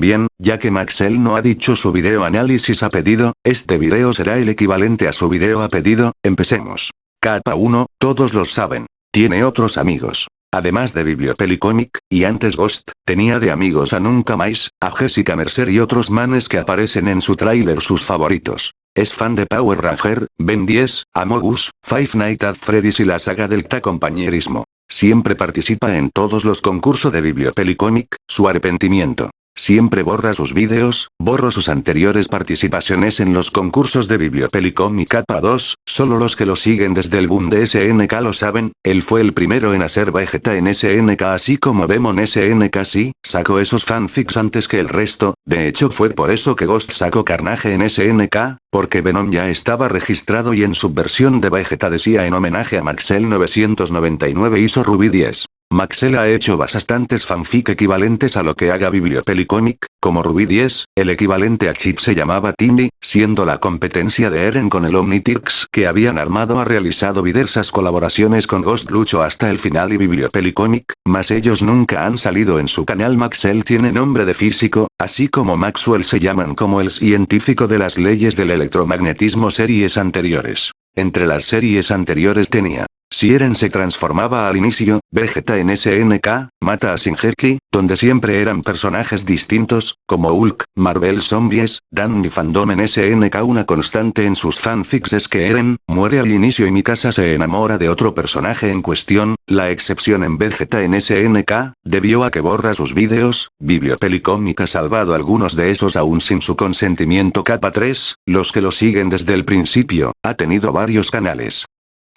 Bien, ya que Maxel no ha dicho su video análisis a pedido, este video será el equivalente a su video a pedido, empecemos. Capa 1, todos los saben. Tiene otros amigos. Además de Bibliopelicomic, y antes Ghost, tenía de amigos a Nunca Más, a Jessica Mercer y otros manes que aparecen en su tráiler sus favoritos. Es fan de Power Ranger, Ben 10, Amogus, Five Nights at Freddy's y la saga del compañerismo. Siempre participa en todos los concursos de Bibliopelicomic, su arrepentimiento. Siempre borra sus vídeos, borro sus anteriores participaciones en los concursos de Bibliopelicom y Capa 2, solo los que lo siguen desde el boom de SNK lo saben, él fue el primero en hacer Vegeta en SNK así como Demon SNK sí, sacó esos fanfics antes que el resto, de hecho fue por eso que Ghost sacó Carnage en SNK, porque Venom ya estaba registrado y en su versión de Vegeta decía en homenaje a Maxel 999 hizo Ruby 10. Maxel ha hecho bastantes fanfic equivalentes a lo que haga Bibliopelicomic, como Ruby 10, el equivalente a Chip se llamaba Timmy, siendo la competencia de Eren con el Omnitrix que habían armado ha realizado diversas colaboraciones con Ghost Lucho hasta el final y Bibliopelicomic, mas ellos nunca han salido en su canal Maxel tiene nombre de físico, así como Maxwell se llaman como el científico de las leyes del electromagnetismo series anteriores. Entre las series anteriores tenía si Eren se transformaba al inicio, Vegeta en SNK, mata a Shinjeki, donde siempre eran personajes distintos, como Hulk, Marvel Zombies, Dan y Fandom en SNK una constante en sus fanfics es que Eren, muere al inicio y Mikasa se enamora de otro personaje en cuestión, la excepción en Vegeta en SNK, debió a que borra sus vídeos, Bibliopelicom ha salvado algunos de esos aún sin su consentimiento capa 3, los que lo siguen desde el principio, ha tenido varios canales.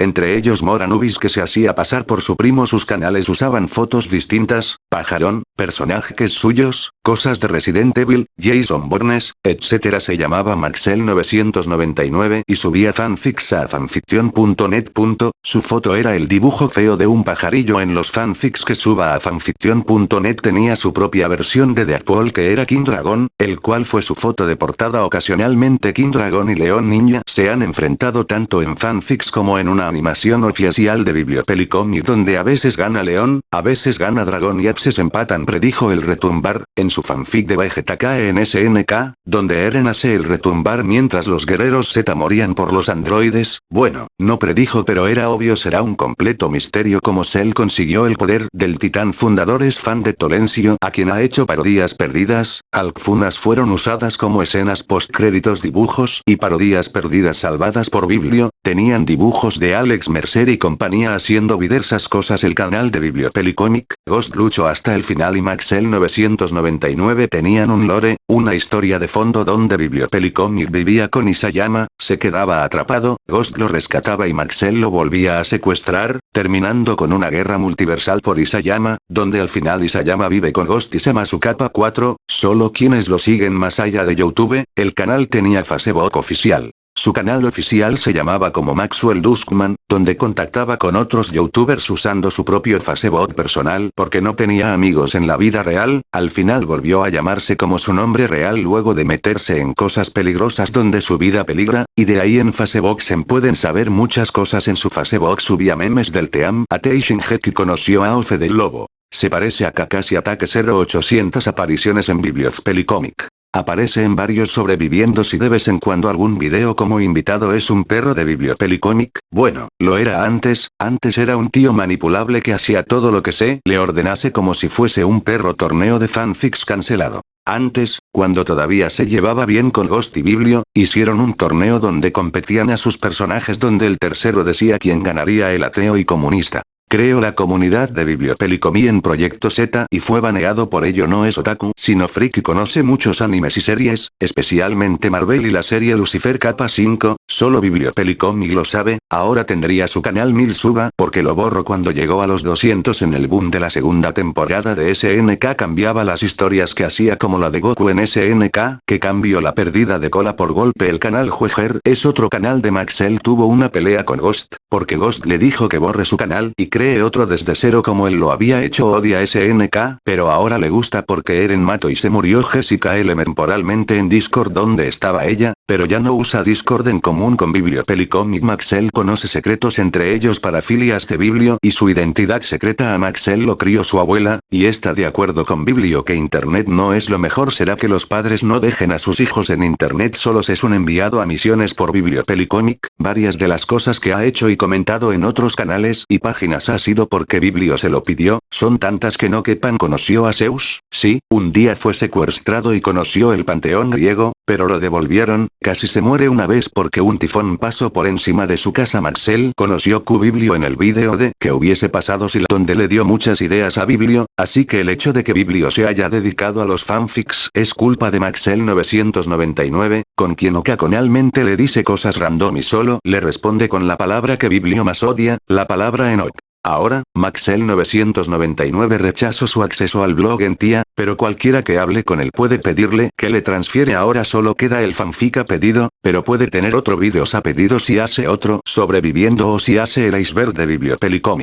Entre ellos Moranubis que se hacía pasar por su primo sus canales usaban fotos distintas, pajarón, personajes suyos, cosas de Resident Evil, Jason Bornes, etc. se llamaba Maxel999 y subía fanfics a fanfiction.net. Su foto era el dibujo feo de un pajarillo en los fanfics que suba a fanfiction.net tenía su propia versión de Deadpool que era King Dragon, el cual fue su foto de portada ocasionalmente King Dragon y León Ninja se han enfrentado tanto en fanfics como en una animación oficial de Bibliopelicomic donde a veces gana León, a veces gana Dragón y se empatan predijo el retumbar, en su fanfic de Vegeta en SNK, donde Eren hace el retumbar mientras los guerreros Z morían por los androides, bueno, no predijo pero era obvio será un completo misterio como Cell consiguió el poder del titán fundador es fan de Tolencio a quien ha hecho parodias perdidas, Alkfunas fueron usadas como escenas post créditos dibujos y parodias perdidas salvadas por Biblio, tenían dibujos de Alex Mercer y compañía haciendo diversas cosas. El canal de Bibliopelicomic, Ghost Lucho hasta el final y Maxel 999 tenían un lore, una historia de fondo donde Bibliopelicomic vivía con Isayama, se quedaba atrapado, Ghost lo rescataba y Maxel lo volvía a secuestrar, terminando con una guerra multiversal por Isayama, donde al final Isayama vive con Ghost y Sama su capa 4, solo quienes lo siguen más allá de Youtube, el canal tenía Facebook oficial. Su canal oficial se llamaba como Maxwell Duskman, donde contactaba con otros youtubers usando su propio Facebook personal porque no tenía amigos en la vida real, al final volvió a llamarse como su nombre real luego de meterse en cosas peligrosas donde su vida peligra, y de ahí en Facebook se pueden saber muchas cosas en su Facebook subía memes del Team a que conoció a Ofe del Lobo. Se parece a Kakashi Ataque 0800 apariciones en Bibliopelicomic. Aparece en varios sobreviviendo si de vez en cuando algún video como invitado es un perro de Bibliopelicomic, bueno, lo era antes, antes era un tío manipulable que hacía todo lo que se le ordenase como si fuese un perro torneo de fanfics cancelado. Antes, cuando todavía se llevaba bien con Ghost y Biblio, hicieron un torneo donde competían a sus personajes donde el tercero decía quién ganaría el ateo y comunista. Creo la comunidad de Bibliopelicomí en Proyecto Z y fue baneado por ello. No es otaku, sino freak y conoce muchos animes y series, especialmente Marvel y la serie Lucifer capa 5, solo Bibliopelicom y lo sabe, ahora tendría su canal mil suba porque lo borro cuando llegó a los 200 en el boom de la segunda temporada de SNK cambiaba las historias que hacía como la de Goku en SNK, que cambió la pérdida de cola por golpe. El canal Jueger es otro canal de Maxell. Tuvo una pelea con Ghost, porque Ghost le dijo que borre su canal y cree otro desde cero como él lo había hecho. Odia SNK, pero ahora le gusta porque Eren mató y se murió. Jessica L temporalmente en Discord donde estaba ella, pero ya no usa Discord en común con Bibliopelicomic Maxell conoce secretos entre ellos para filias de Biblio y su identidad secreta a Maxell lo crió su abuela, y está de acuerdo con Biblio que internet no es lo mejor. Será que los padres no dejen a sus hijos en internet solos es un enviado a misiones por Bibliopelicomic, varias de las cosas que ha hecho y comentado en otros canales y páginas ha sido porque Biblio se lo pidió, son tantas que no quepan. Conoció a Zeus, sí, un día fue secuestrado y conoció el panteón griego, pero lo devolvieron, casi se muere una vez porque un tifón pasó por encima de su casa Maxell conoció Q Biblio en el vídeo de que hubiese pasado si donde le dio muchas ideas a Biblio, así que el hecho de que Biblio se haya dedicado a los fanfics es culpa de Maxell 999, con quien ocasionalmente le dice cosas random y solo le responde con la palabra que Biblio más odia, la palabra Enoch. Ahora, Maxel999 rechazó su acceso al blog en tía, pero cualquiera que hable con él puede pedirle que le transfiere ahora solo queda el fanfic a pedido, pero puede tener otro vídeos a pedido si hace otro sobreviviendo o si hace el iceberg de Bibliopelicomic.